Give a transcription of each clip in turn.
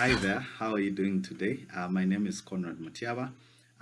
Hi there, how are you doing today? Uh, my name is Conrad Matiaba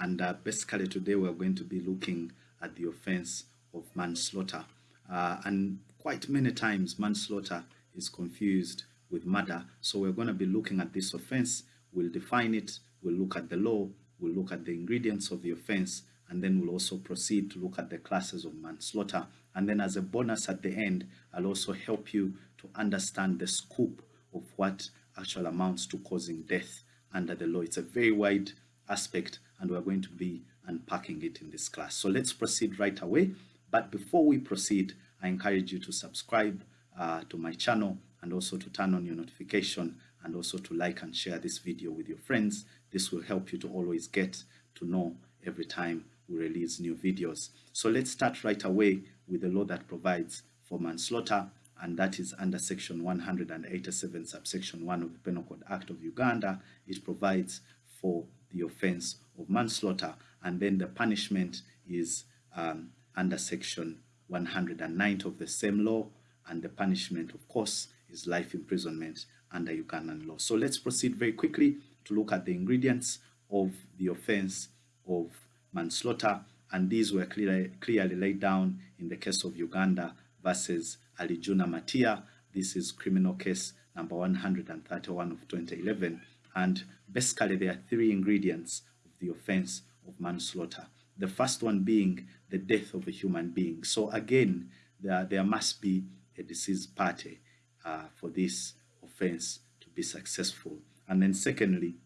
and uh, basically today we're going to be looking at the offense of manslaughter. Uh, and quite many times manslaughter is confused with murder. So we're going to be looking at this offense, we'll define it, we'll look at the law, we'll look at the ingredients of the offense, and then we'll also proceed to look at the classes of manslaughter. And then as a bonus at the end, I'll also help you to understand the scope of what actual amounts to causing death under the law. It's a very wide aspect and we're going to be unpacking it in this class. So let's proceed right away. But before we proceed, I encourage you to subscribe uh, to my channel and also to turn on your notification and also to like and share this video with your friends. This will help you to always get to know every time we release new videos. So let's start right away with the law that provides for manslaughter and that is under section 187 subsection 1 of the Penal Code Act of Uganda. It provides for the offense of manslaughter and then the punishment is um, under section 109 of the same law and the punishment of course is life imprisonment under Ugandan law. So let's proceed very quickly to look at the ingredients of the offense of manslaughter and these were clearly, clearly laid down in the case of Uganda versus Alijuna Matia. This is criminal case number 131 of 2011. And basically there are three ingredients of the offense of manslaughter. The first one being the death of a human being. So again, there, there must be a deceased party uh, for this offense to be successful. And then secondly,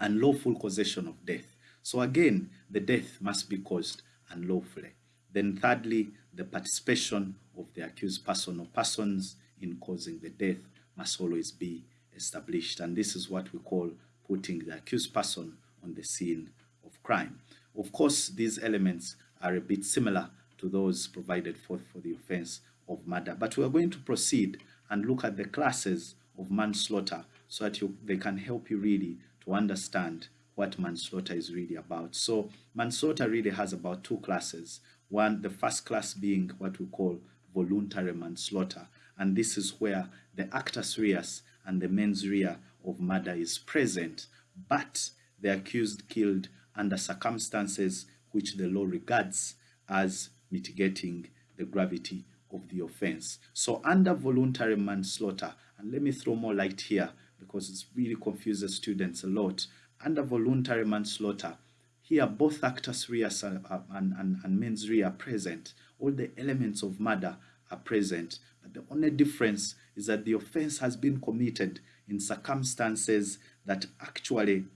unlawful causation of death. So again, the death must be caused unlawfully. Then thirdly, the participation of the accused person or persons in causing the death must always be established. And this is what we call putting the accused person on the scene of crime. Of course, these elements are a bit similar to those provided for, for the offense of murder. But we are going to proceed and look at the classes of manslaughter so that you, they can help you really to understand what manslaughter is really about. So manslaughter really has about two classes. One, the first class being what we call voluntary manslaughter. And this is where the actus reus and the mens rea of murder is present, but the accused killed under circumstances which the law regards as mitigating the gravity of the offense. So under voluntary manslaughter, and let me throw more light here because it really confuses students a lot. Under voluntary manslaughter, here both actus reus and, and, and mens rea are present. All the elements of murder are present. But the only difference is that the offense has been committed in circumstances that actually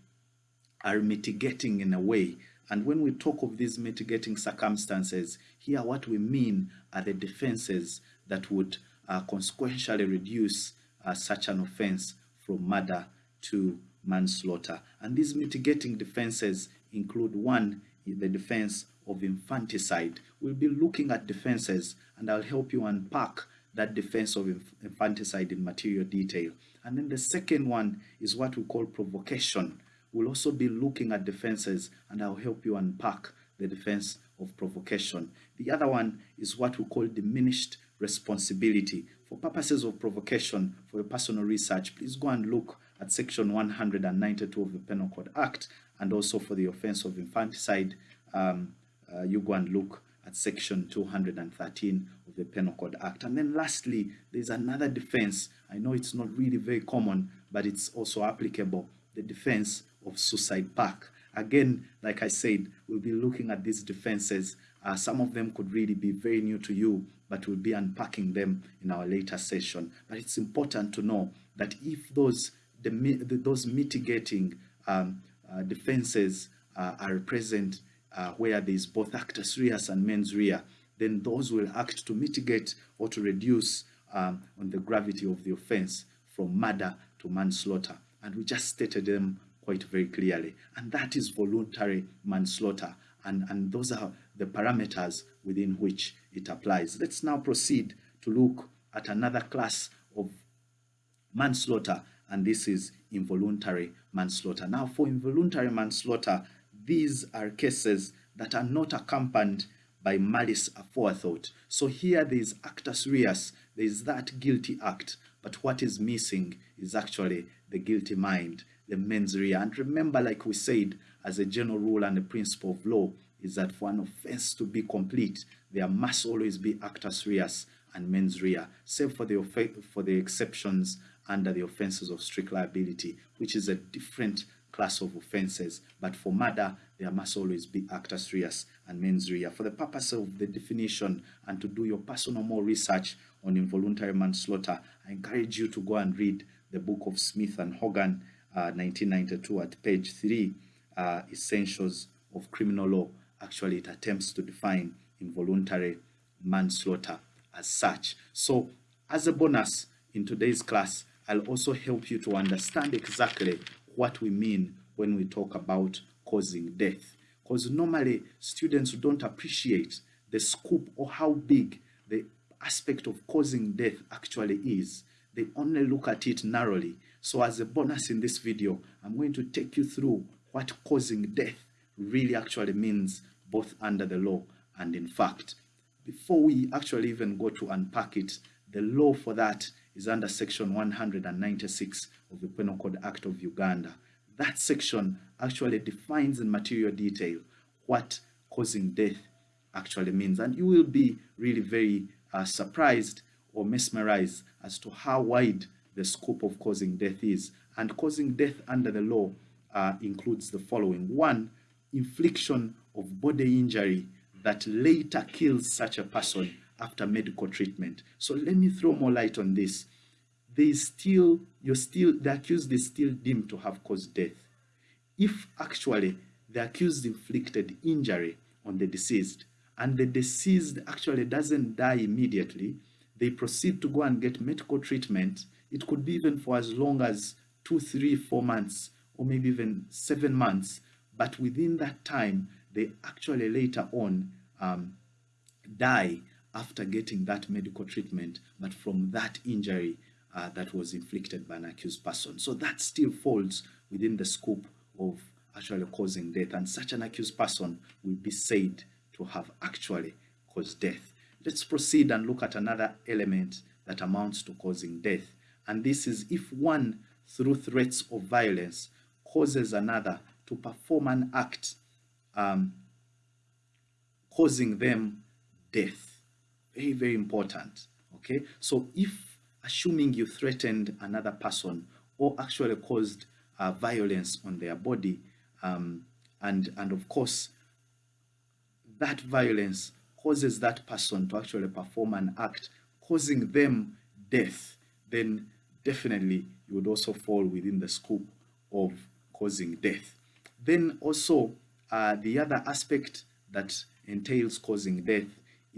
are mitigating in a way. And when we talk of these mitigating circumstances, here what we mean are the defenses that would uh, consequentially reduce uh, such an offense from murder to manslaughter. And these mitigating defenses include one, the defense of infanticide. We'll be looking at defenses and I'll help you unpack that defense of infanticide in material detail. And then the second one is what we call provocation. We'll also be looking at defenses and I'll help you unpack the defense of provocation. The other one is what we call diminished responsibility. For purposes of provocation, for your personal research, please go and look at section 192 of the Penal Code Act and also for the offense of infanticide, um, uh, you go and look at section 213 of the Penal Code Act. And then lastly, there's another defense. I know it's not really very common, but it's also applicable, the defense of suicide pact. Again, like I said, we'll be looking at these defenses. Uh, some of them could really be very new to you, but we'll be unpacking them in our later session. But it's important to know that if those the, those mitigating um, uh, defenses uh, are present uh, where there is both actus reus and mens rea, then those will act to mitigate or to reduce um, on the gravity of the offense from murder to manslaughter. And we just stated them quite very clearly. And that is voluntary manslaughter. And, and those are the parameters within which it applies. Let's now proceed to look at another class of manslaughter, and this is involuntary manslaughter. Now, for involuntary manslaughter, these are cases that are not accompanied by malice aforethought. So here there is actus reus, there is that guilty act, but what is missing is actually the guilty mind, the mens rea. And remember, like we said, as a general rule and a principle of law, is that for an offense to be complete, there must always be actus reus and mens rea, save for the, for the exceptions under the offenses of strict liability, which is a different class of offenses. But for murder, there must always be actus reus and mens rea. For the purpose of the definition and to do your personal more research on involuntary manslaughter, I encourage you to go and read the book of Smith and Hogan, uh, 1992 at page 3, uh, Essentials of Criminal Law. Actually, it attempts to define involuntary manslaughter as such. So, as a bonus in today's class, I'll also help you to understand exactly what we mean when we talk about causing death. Because normally students don't appreciate the scope or how big the aspect of causing death actually is. They only look at it narrowly. So as a bonus in this video, I'm going to take you through what causing death really actually means both under the law and in fact. Before we actually even go to unpack it, the law for that is under section 196 of the Penal Code Act of Uganda. That section actually defines in material detail what causing death actually means. And you will be really very uh, surprised or mesmerized as to how wide the scope of causing death is. And causing death under the law uh, includes the following. One, infliction of body injury that later kills such a person after medical treatment. So let me throw more light on this. Is still, you're still, the accused is still deemed to have caused death. If actually the accused inflicted injury on the deceased and the deceased actually doesn't die immediately, they proceed to go and get medical treatment. It could be even for as long as two, three, four months, or maybe even seven months. But within that time, they actually later on um, die after getting that medical treatment, but from that injury uh, that was inflicted by an accused person. So that still falls within the scope of actually causing death, and such an accused person will be said to have actually caused death. Let's proceed and look at another element that amounts to causing death. And this is if one, through threats of violence, causes another to perform an act um, causing them death. Very, very important. Okay, so if assuming you threatened another person or actually caused uh, violence on their body, um, and and of course, that violence causes that person to actually perform an act causing them death, then definitely you would also fall within the scope of causing death. Then also uh, the other aspect that entails causing death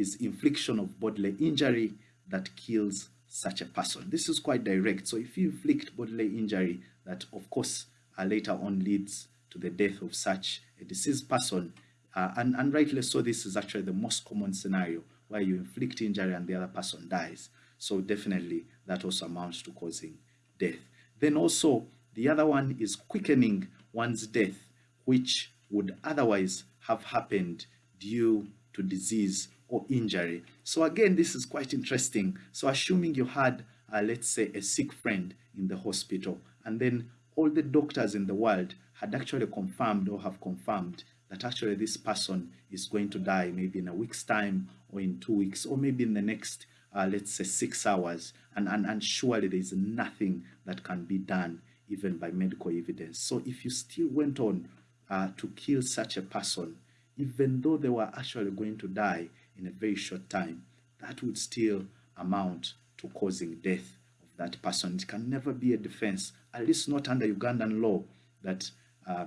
is infliction of bodily injury that kills such a person. This is quite direct. So if you inflict bodily injury that of course uh, later on leads to the death of such a deceased person, uh, and, and rightly so, this is actually the most common scenario where you inflict injury and the other person dies. So definitely that also amounts to causing death. Then also the other one is quickening one's death, which would otherwise have happened due to disease or injury. So again, this is quite interesting. So assuming you had, uh, let's say, a sick friend in the hospital, and then all the doctors in the world had actually confirmed or have confirmed that actually this person is going to die maybe in a week's time or in two weeks or maybe in the next uh, let's say six hours and, and and surely there is nothing that can be done even by medical evidence so if you still went on uh, to kill such a person even though they were actually going to die in a very short time that would still amount to causing death of that person it can never be a defense at least not under ugandan law that uh,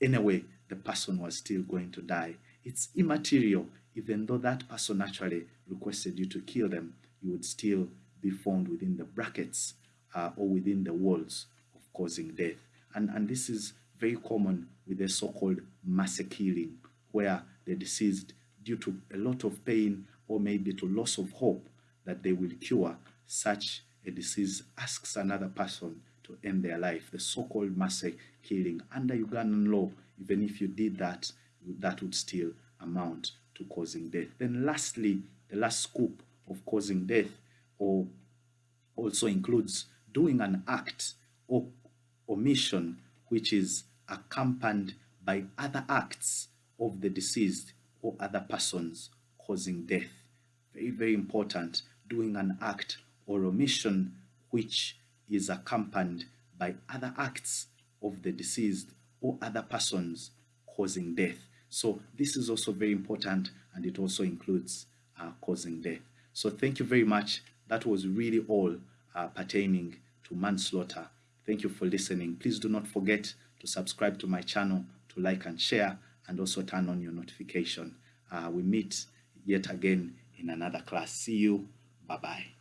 anyway the person was still going to die. It's immaterial, even though that person actually requested you to kill them, you would still be found within the brackets uh, or within the walls of causing death. And, and this is very common with the so-called mass killing, where the deceased, due to a lot of pain or maybe to loss of hope that they will cure, such a disease asks another person to end their life, the so-called mercy killing. Under Ugandan law, even if you did that, that would still amount to causing death. Then lastly, the last scoop of causing death or also includes doing an act or omission which is accompanied by other acts of the deceased or other persons causing death. Very, very important. Doing an act or omission which is accompanied by other acts of the deceased or other persons causing death. So this is also very important and it also includes uh, causing death. So thank you very much. That was really all uh, pertaining to manslaughter. Thank you for listening. Please do not forget to subscribe to my channel, to like and share, and also turn on your notification. Uh, we meet yet again in another class. See you. Bye-bye.